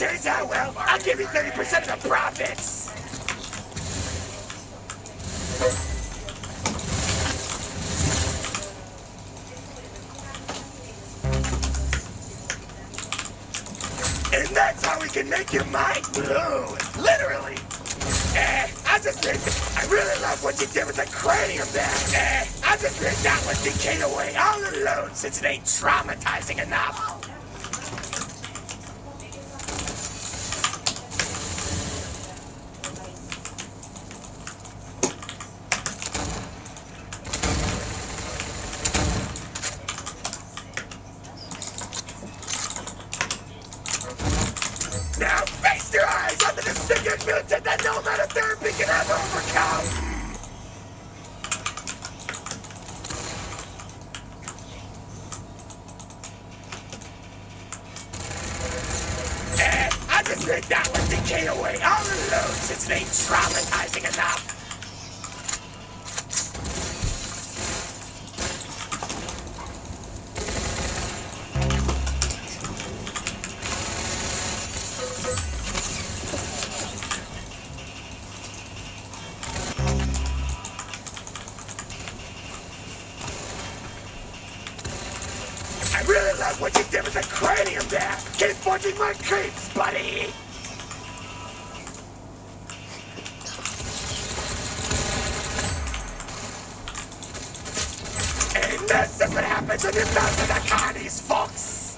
turns out well, I'll give you 30% of the profits. And that's how we can make your mind blow. Literally. Eh, I just think I really love what you did with the cranium there. Eh, I just think that one decayed away all alone since it ain't traumatizing enough. Now face your eyes on the disfigured mutant that no therapy can ever overcome! Eh, I just think that one decay away all alone since it ain't traumatizing enough. Creeps, buddy. And this is what happens when you mess with the carnies, folks.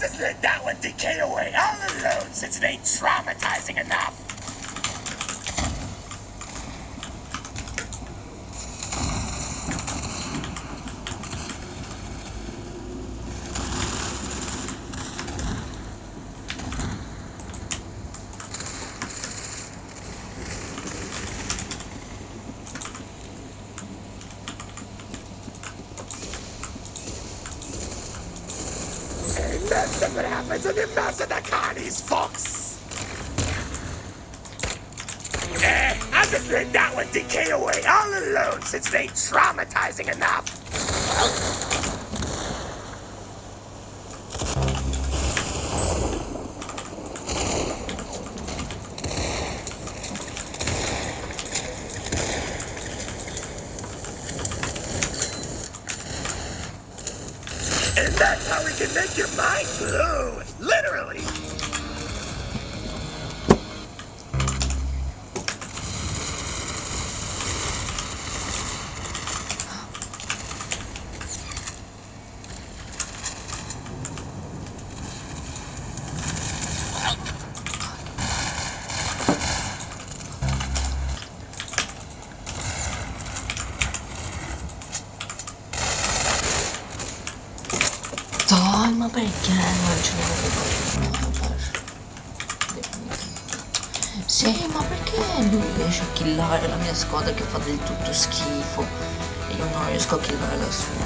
Just let that one decay away all alone since it ain't traumatizing enough. And that's what happens when you mess with the carnies, folks. Eh, I just let that one decay away all alone since it ain't traumatizing enough. And that's how we can make your mind blow. Sì, ma perché lui riesce a killare la mia squadra che fa del tutto schifo e io non riesco a killare la sua?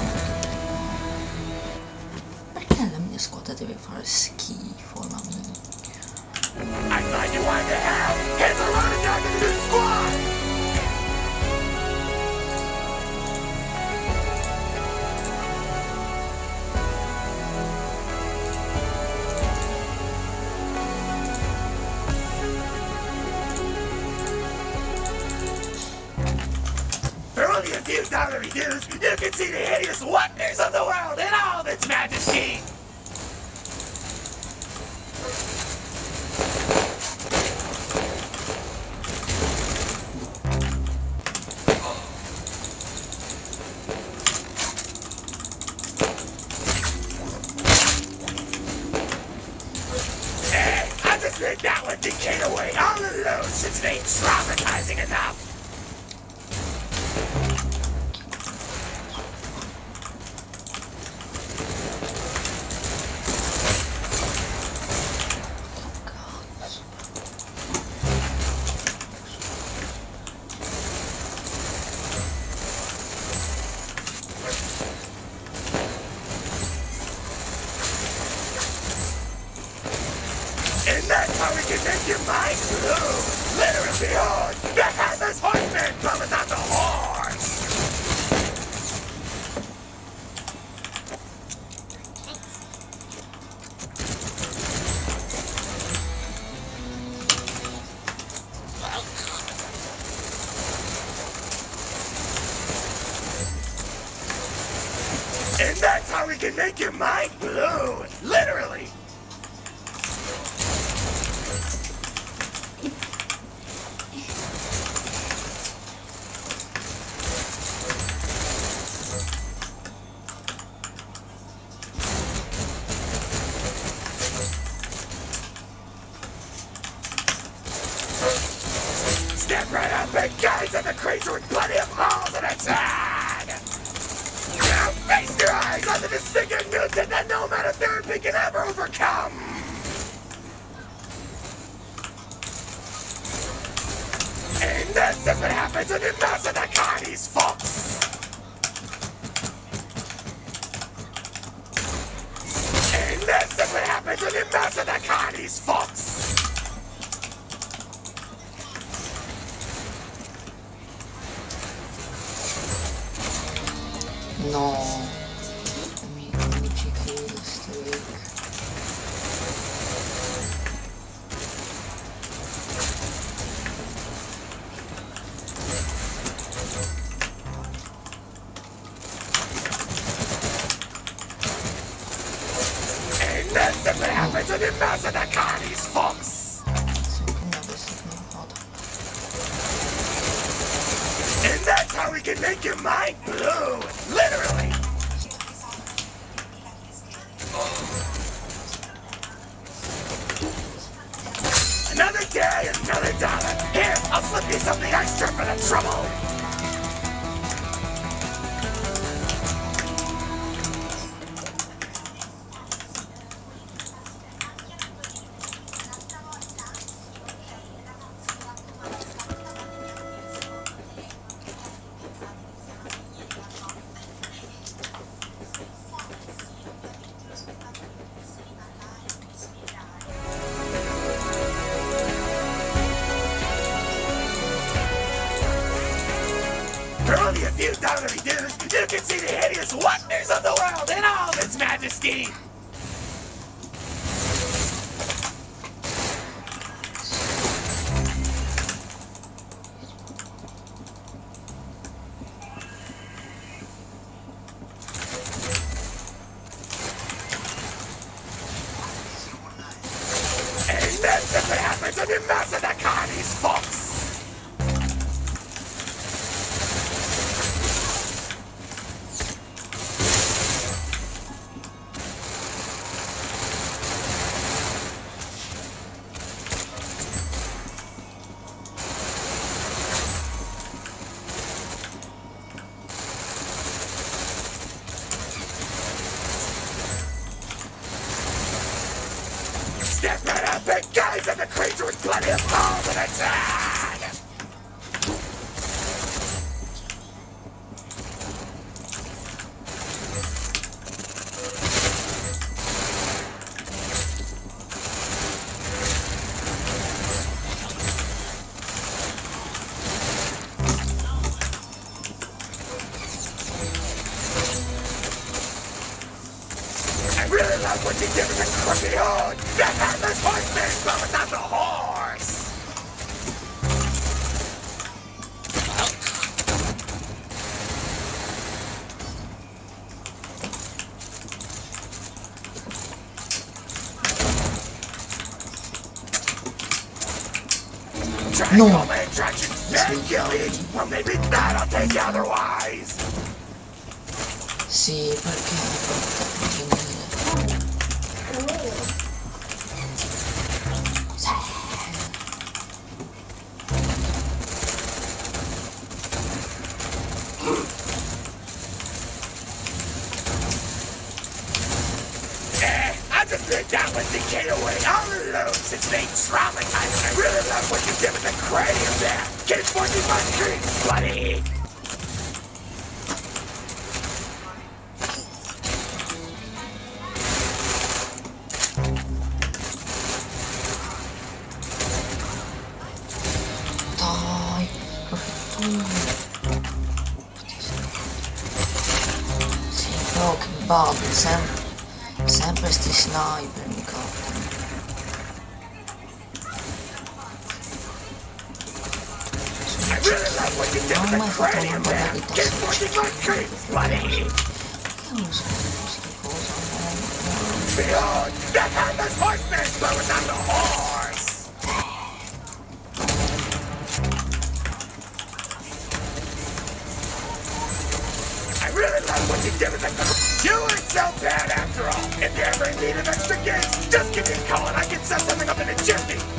Perché la mia squadra deve fare schifo, la mia? I thought you wanted to have hit the running back of the squad! Few reviews, you can see the hideous wonders of the world in all of its majesty! I just think that one decayed away. All alone since it ain't we can make your mind blue. Literally. This is what happens when you mess with the carnies, folks! And this is what happens when you mess with the carnies, folks! No. Blue! Literally! Another day, another dollar. Here, I'll slip you something extra for the trouble. Happens Thank you. What you the buddy. Io non so questa cosa, no. Behold, the horseman, but without the horse. I really love what you did with the You weren't so bad after all. If you ever need an extra gig, just give me a call and I can set something up in a jiffy.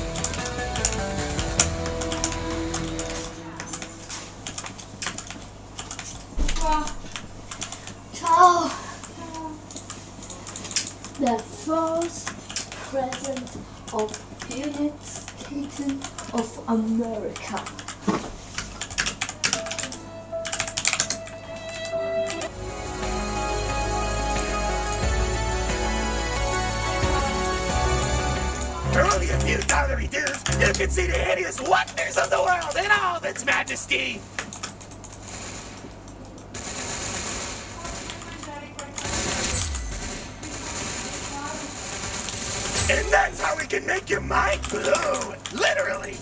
You can see the hideous wonders of the world in all of its majesty. And that's how we can make your mind blow, literally.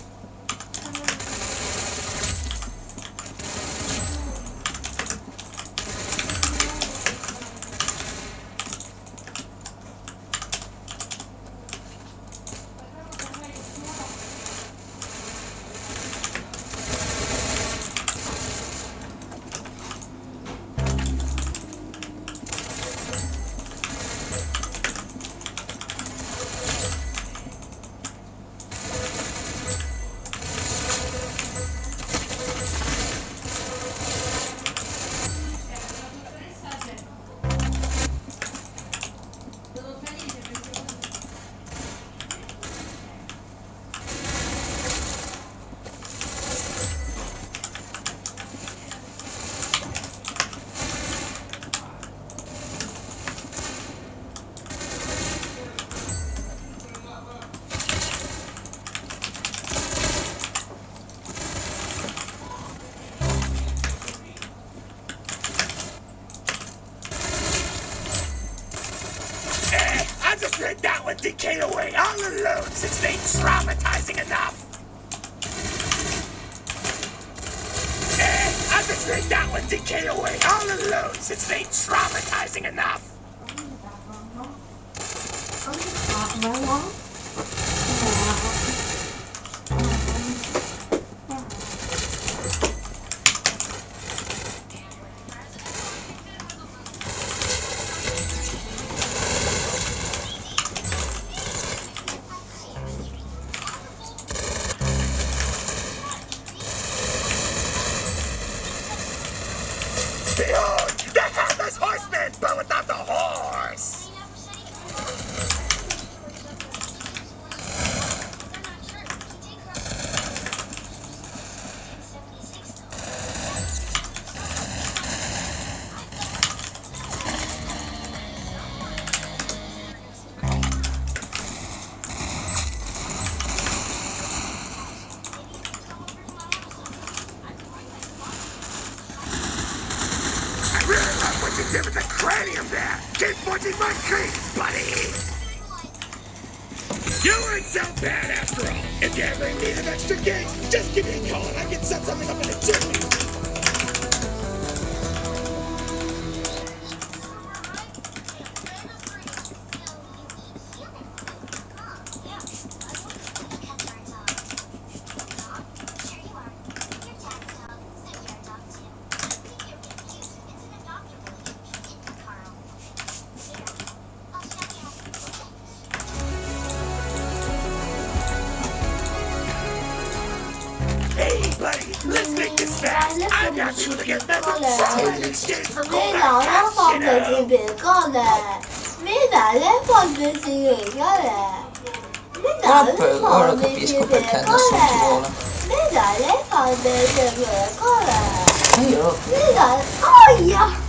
Been down with Decay away all alone since they traumatizing enough. Let's make 片过来，你 fast. I've got you to get better. Let's 那，那来放在去别？够了。那？哎呀！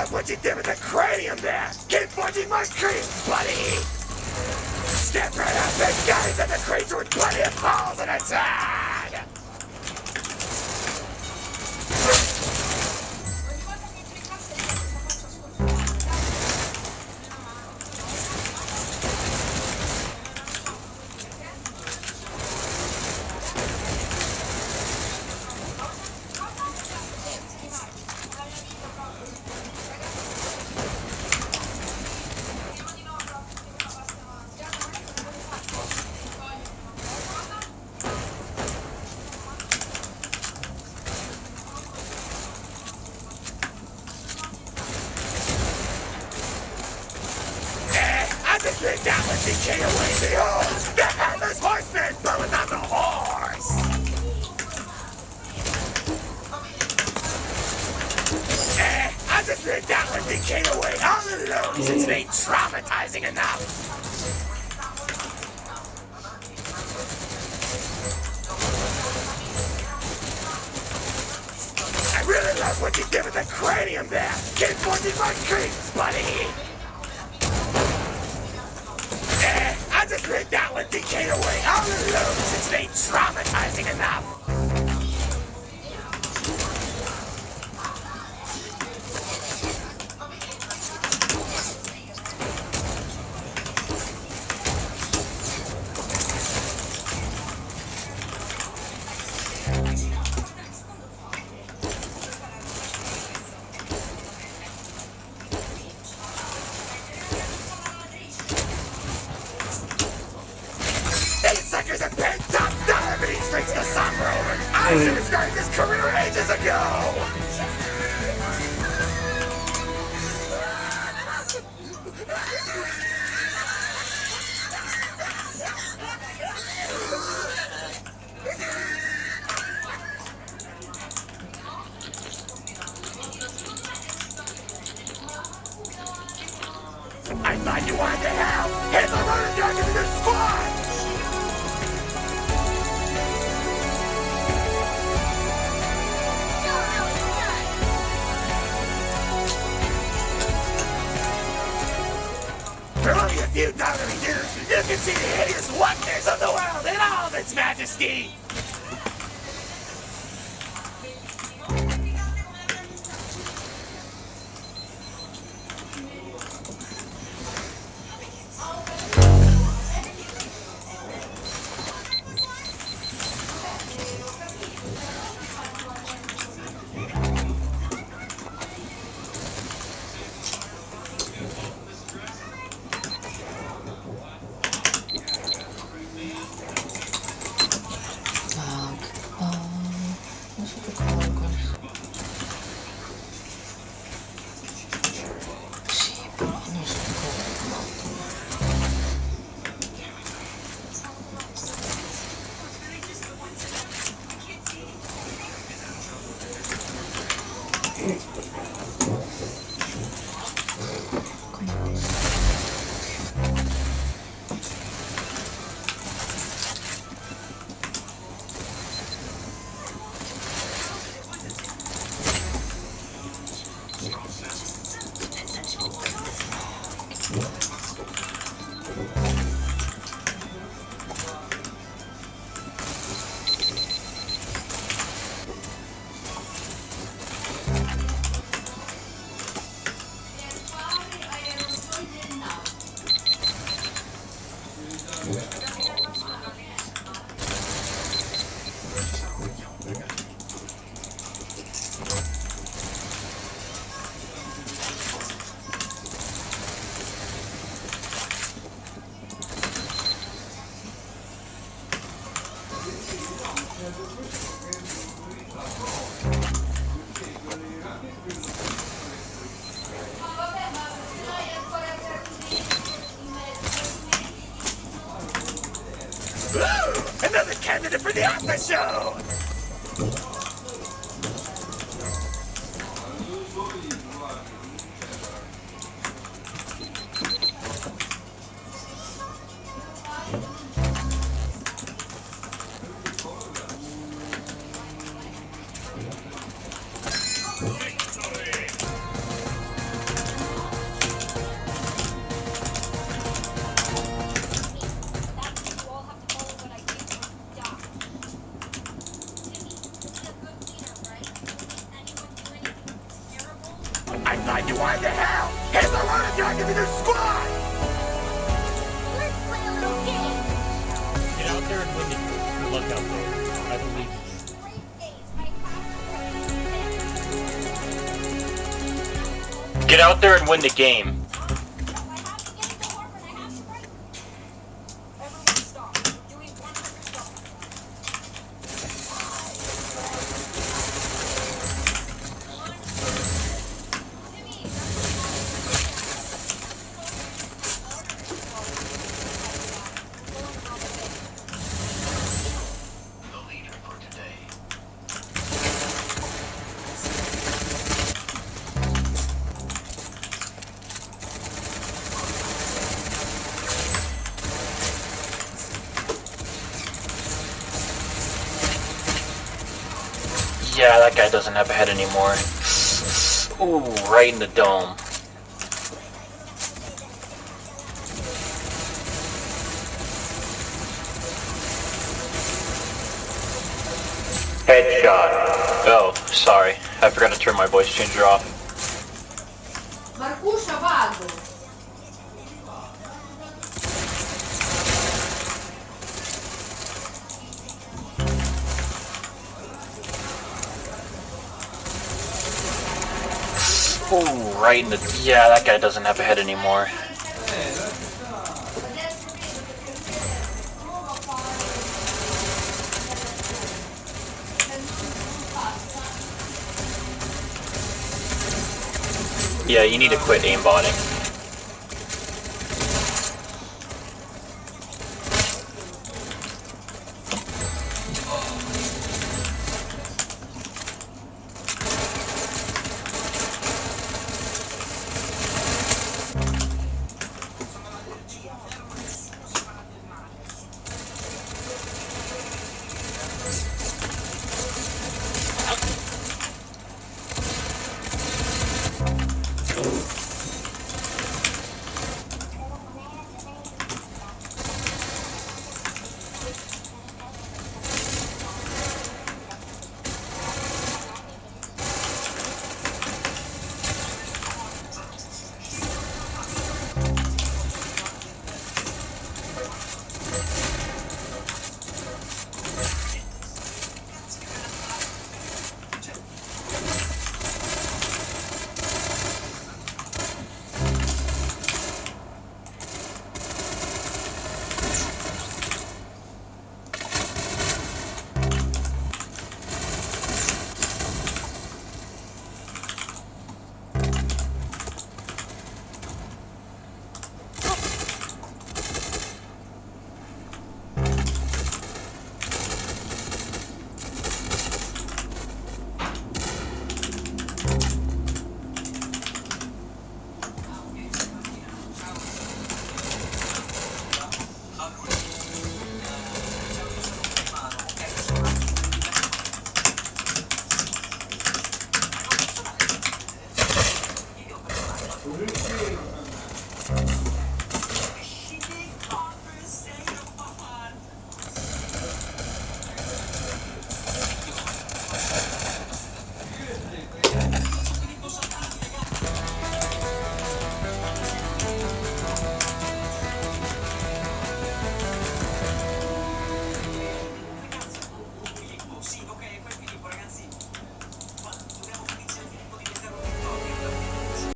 Really what you did with the cranium there. Keep forging my dreams, buddy. Step right up and guys at the creature with plenty of balls in its head. I just let that one decay away. Behold, the headless horseman blowing on the horse. Eh, I just one decay away all alone since it ain't traumatizing enough. I really love what you did with the cranium there. Keep forging my dreams, buddy. Eh, I just let that one decay away all alone since ain't traumatizing enough. Few dollary dues, you can see the hideous wonders of the world in all its majesty! The after show! You wanted to hell! Here's a load of you give me their squad! Let's play a little game. Get out there and win the good luck out there. I believe in you. Get out there and win the game. Yeah, that guy doesn't have a head anymore. Ooh, right in the dome. Headshot. Oh, sorry. I forgot to turn my voice changer off. Ooh, right in the. Yeah, that guy doesn't have a head anymore. Yeah, you need to quit aimbotting.